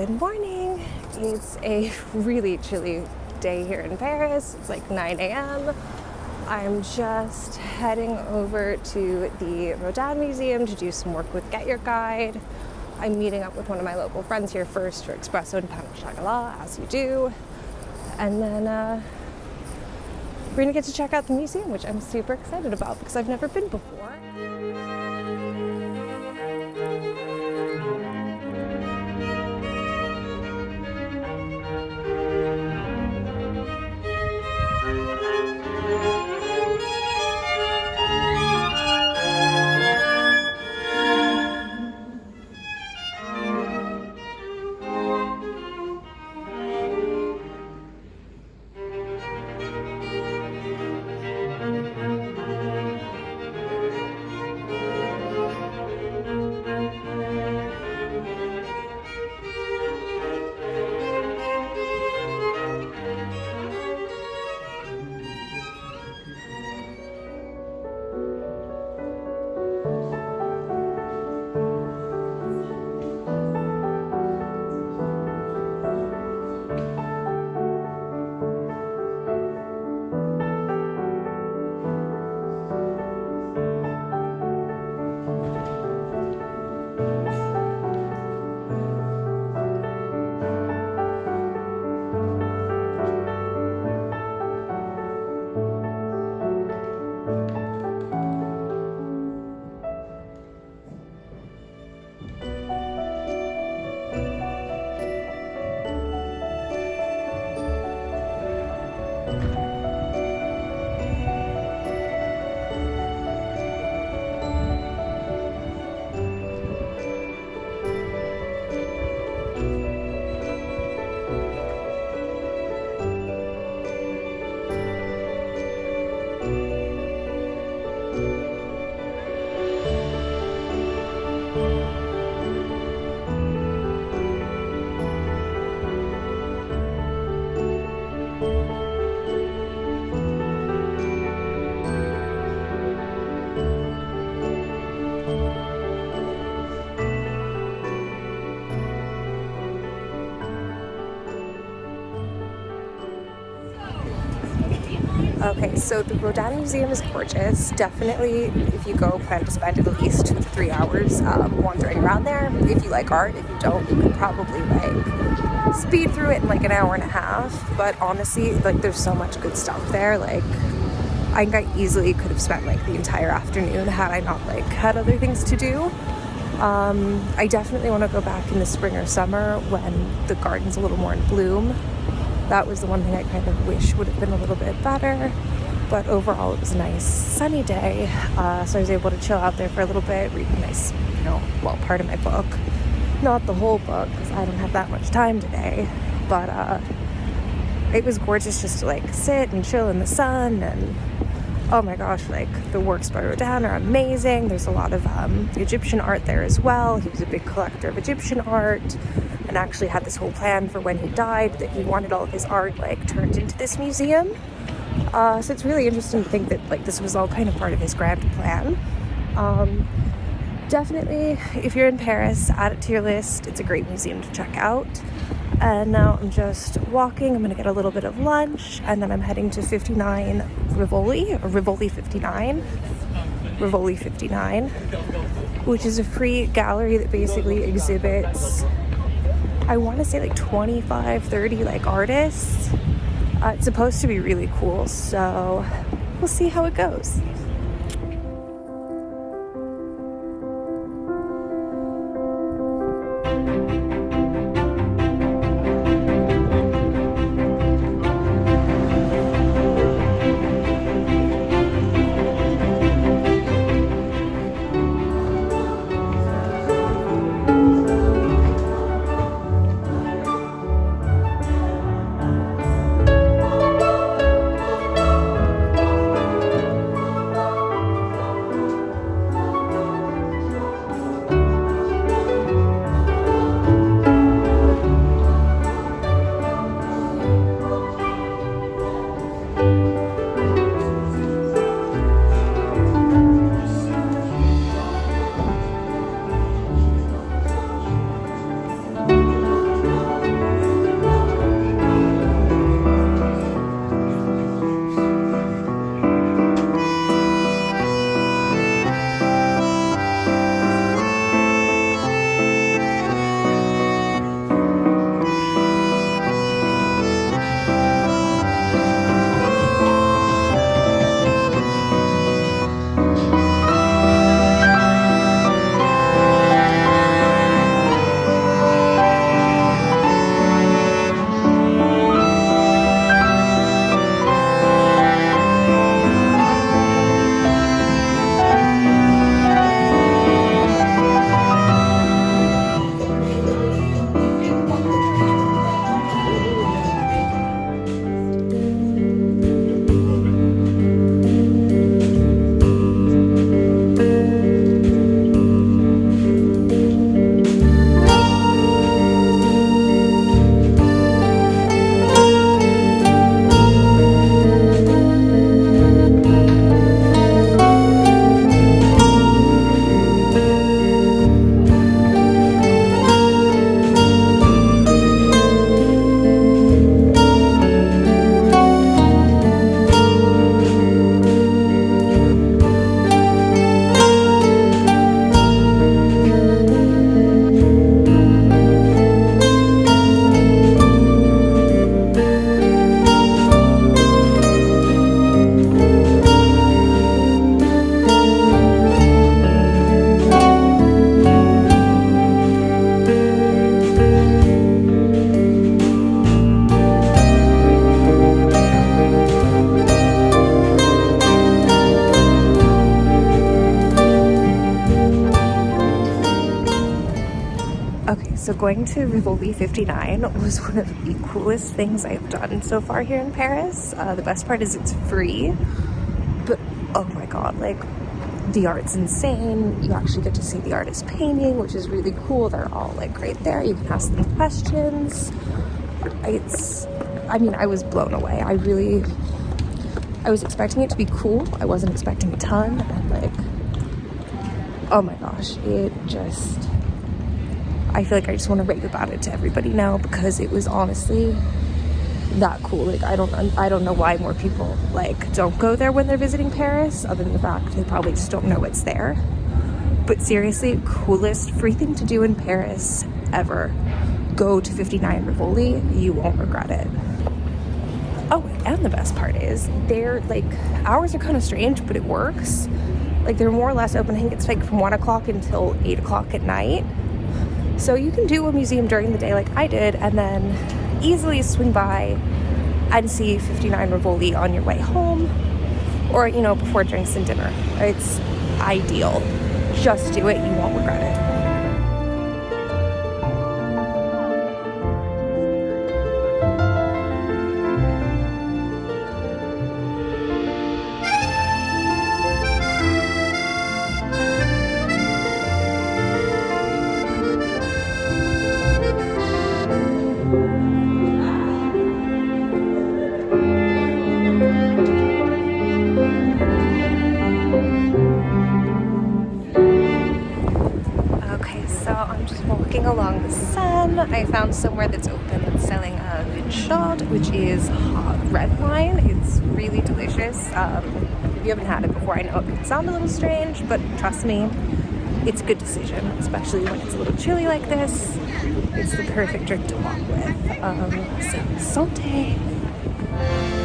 Good morning. It's a really chilly day here in Paris. It's like 9 a.m. I'm just heading over to the Rodin Museum to do some work with Get Your Guide. I'm meeting up with one of my local friends here first for espresso and pain au chocolat, as you do. And then uh, we're gonna get to check out the museum, which I'm super excited about because I've never been before. Okay, so the Rodin Museum is gorgeous. Definitely, if you go, plan to spend at least two to three hours um, wandering around there. If you like art, if you don't, you could probably like speed through it in like an hour and a half. But honestly, like there's so much good stuff there. Like I think I easily could have spent like the entire afternoon had I not like had other things to do. Um, I definitely want to go back in the spring or summer when the garden's a little more in bloom that was the one thing I kind of wish would have been a little bit better. But overall, it was a nice sunny day, uh, so I was able to chill out there for a little bit, read a nice, you know, well, part of my book. Not the whole book, because I don't have that much time today, but uh, it was gorgeous just to like sit and chill in the sun and oh my gosh, like the works by Rodin are amazing. There's a lot of um, Egyptian art there as well. He was a big collector of Egyptian art and actually had this whole plan for when he died that he wanted all of his art like turned into this museum. Uh, so it's really interesting to think that like this was all kind of part of his grand plan. Um, definitely, if you're in Paris, add it to your list. It's a great museum to check out. And now I'm just walking. I'm gonna get a little bit of lunch and then I'm heading to 59 Rivoli, or Rivoli 59. Rivoli 59, which is a free gallery that basically exhibits, I wanna say like 25, 30 like artists. Uh, it's supposed to be really cool, so we'll see how it goes. Going to Rivoli 59 was one of the coolest things I've done so far here in Paris. Uh, the best part is it's free, but oh my god, like the art's insane. You actually get to see the artist painting, which is really cool. They're all like right there. You can ask them questions. It's, I mean, I was blown away. I really, I was expecting it to be cool. I wasn't expecting a ton. And like, oh my gosh, it just, I feel like I just want to rave about it to everybody now because it was honestly that cool. Like I don't I don't know why more people like don't go there when they're visiting Paris other than the fact they probably just don't know it's there. But seriously, coolest free thing to do in Paris ever. Go to 59 Rivoli, you won't regret it. Oh, and the best part is they're like hours are kind of strange, but it works. Like they're more or less open. I think it's like from one o'clock until eight o'clock at night. So you can do a museum during the day like I did, and then easily swing by and see 59 Rivoli on your way home or, you know, before drinks and dinner. It's ideal. Just do it, you won't regret it. Found somewhere that's open that's selling a chaud, which is hot red wine. It's really delicious. Um, if you haven't had it before, I know it can sound a little strange, but trust me, it's a good decision, especially when it's a little chilly like this. It's the perfect drink to walk with. Um, so, santé!